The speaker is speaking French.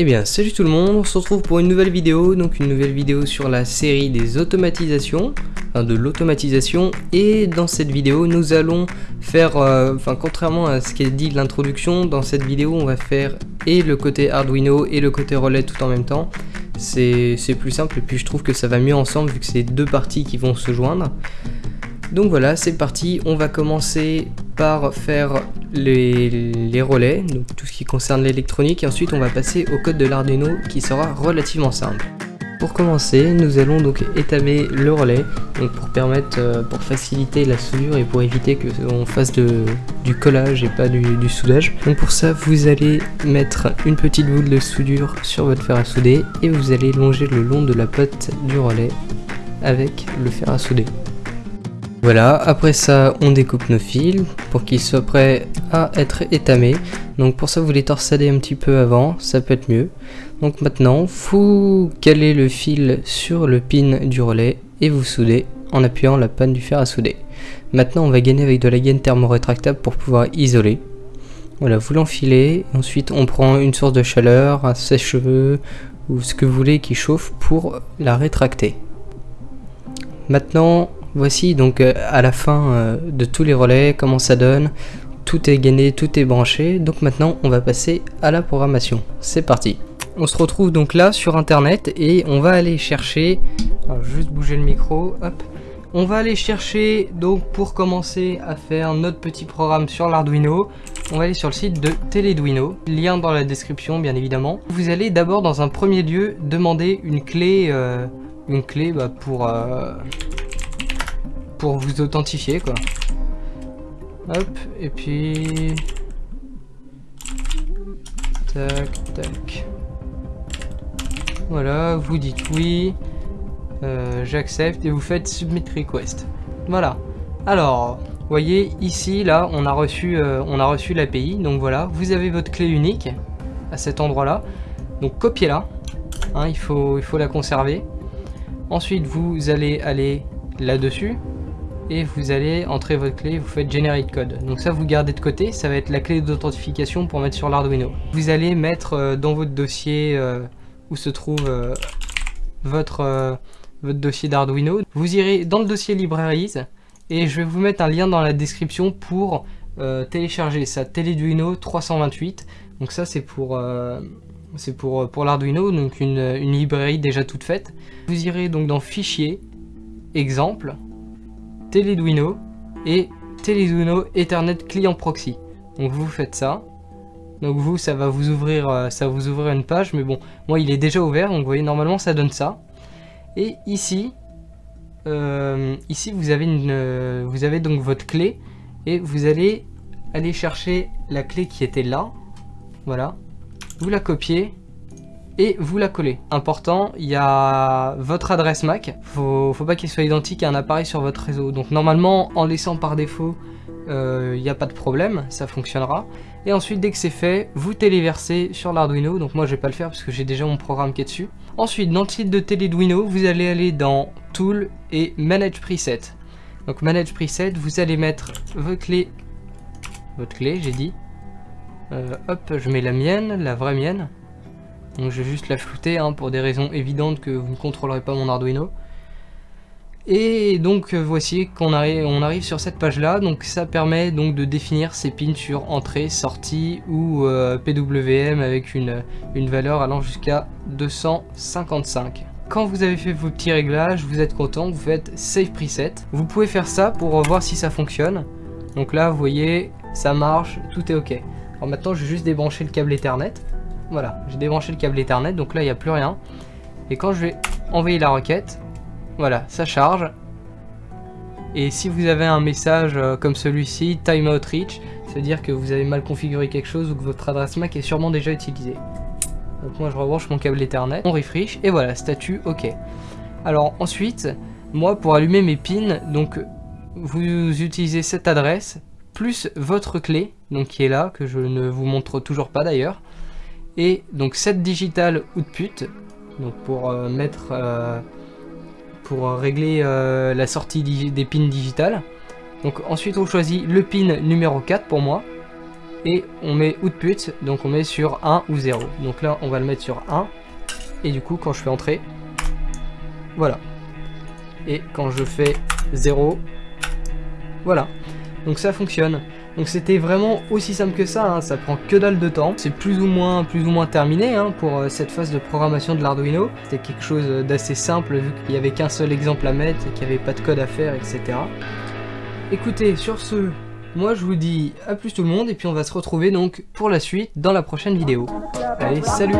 Eh bien salut tout le monde, on se retrouve pour une nouvelle vidéo, donc une nouvelle vidéo sur la série des automatisations, de l'automatisation, et dans cette vidéo nous allons faire, euh, contrairement à ce qui est dit l'introduction, dans cette vidéo on va faire et le côté Arduino et le côté relais tout en même temps, c'est plus simple et puis je trouve que ça va mieux ensemble vu que c'est deux parties qui vont se joindre. Donc voilà, c'est parti, on va commencer par faire les, relais, donc tout ce qui concerne l'électronique, et ensuite on va passer au code de l'Arduino qui sera relativement simple. Pour commencer, nous allons donc étamer le relais, pour permettre, euh, pour faciliter la soudure et pour éviter que on fasse du collage et pas du, du, soudage. Donc pour ça, vous allez mettre une petite boule de soudure sur votre fer à souder et vous allez longer le long de la pote du relais avec le fer à souder. Voilà, après ça, on découpe nos fils pour qu'ils soient prêts à être étamés. Donc pour ça, vous les torsadez un petit peu avant, ça peut être mieux. Donc maintenant, vous calez le fil sur le pin du relais et vous soudez en appuyant la panne du fer à souder. Maintenant, on va gainer avec de la gaine thermorétractable pour pouvoir isoler. Voilà, vous l'enfilez, ensuite on prend une source de chaleur, un sèche-cheveux ou ce que vous voulez qui chauffe pour la rétracter. Maintenant, Voici donc euh, à la fin euh, de tous les relais comment ça donne. Tout est gainé, tout est branché. Donc maintenant on va passer à la programmation. C'est parti. On se retrouve donc là sur internet et on va aller chercher... Alors juste bouger le micro, hop. On va aller chercher donc pour commencer à faire notre petit programme sur l'Arduino. On va aller sur le site de Teleduino, lien dans la description bien évidemment. Vous allez d'abord dans un premier lieu demander une clé, euh, une clé bah, pour pour vous authentifier quoi. Hop, et puis... Tac, tac. Voilà, vous dites oui. Euh, j'accepte et vous faites submit request. Voilà. Alors, voyez ici, là, on a reçu, euh, on a reçu l'API. Donc voilà, vous avez votre clé unique à cet endroit-là. Donc copiez-la. Hein, il, faut, il faut la conserver. Ensuite, vous allez aller là-dessus et vous allez entrer votre clé, vous faites generate code. Donc ça vous gardez de côté, ça va être la clé d'authentification pour mettre sur l'Arduino. Vous allez mettre euh, dans votre dossier euh, où se trouve euh, votre, votre dossier d'Arduino. Vous irez dans le dossier libraries et je vais vous mettre un lien dans la description pour télécharger ça, Teleduino 328. Donc ça c'est pour c'est pour, pour l'Arduino, donc une, une librairie déjà toute faite. Vous irez donc dans Fichier, Exemple, Teleduino et Teleduino Ethernet Client Proxy. Donc vous faites ça. Donc vous, ça va vous ouvrir, euh, ça vous ouvrir une page, mais bon, moi il est déjà ouvert, donc vous voyez normalement ça donne ça. Et ici, euh, ici vous avez une, euh, vous avez donc votre clé et vous allez aller chercher la clé qui était là, voilà. Vous la copiez et vous la collez. Important, il y a votre adresse MAC, faut, faut pas qu'il soit identique à un appareil sur votre réseau. Donc normalement, en laissant par défaut, euh, il n'y a pas de problème, ça fonctionnera. Et ensuite, dès que c'est fait, vous téléversez sur l'Arduino. Donc moi, je vais pas le faire parce que j'ai déjà mon programme qui est dessus. Ensuite, dans le site de Teleduino, vous allez aller dans Tool et Manage Preset. Donc Manage Preset, vous allez mettre votre clé, votre clé, j'ai dit. Euh, hop, je mets la mienne, la vraie mienne. Donc je vais juste la flouter hein, pour des raisons évidentes que vous ne contrôlerez pas mon Arduino. Et donc euh, voici qu'on arrive, sur cette page là, donc ça permet donc de définir ces pins sur entrée, sortie ou euh, PWM avec une, une valeur allant jusqu'à 255. Quand vous avez fait vos petits réglages, vous êtes content, vous faites Save Preset. Vous pouvez faire ça pour voir si ça fonctionne. Donc là, vous voyez, ça marche, tout est ok. Alors maintenant, je vais juste débrancher le câble Ethernet. Voilà, j'ai débranché le câble Ethernet, donc là il n'y a plus rien. Et quand je vais envoyer la requête, voilà, ça charge. Et si vous avez un message euh, comme celui-ci, timeout reach, c'est-à-dire que vous avez mal configuré quelque chose ou que votre adresse MAC est sûrement déjà utilisée. Donc moi je rebranche mon câble Ethernet, on refresh et voilà, statut OK. Alors ensuite, moi pour allumer mes pins, donc vous utilisez cette adresse plus votre clé, donc qui est là, que je ne vous montre toujours pas d'ailleurs et donc set digital output donc pour euh, mettre euh, pour régler euh, la sortie des pins digitales. Donc ensuite on choisit le pin numéro 4 pour moi. Et on met output, donc on met sur 1 ou 0. Donc là on va le mettre sur 1. Et du coup quand je fais entrer, voilà. Et quand je fais 0, voilà. Donc ça fonctionne. Donc c'était vraiment aussi simple que ça, hein. ça prend que dalle de temps. C'est plus ou moins plus ou moins terminé hein, pour euh, cette phase de programmation de l'Arduino. C'était quelque chose d'assez simple vu qu'il n'y avait qu'un seul exemple à mettre et qu'il n'y avait pas de code à faire, etc. Écoutez, sur ce, moi je vous dis à plus tout le monde et puis on va se retrouver donc pour la suite dans la prochaine vidéo. Allez, salut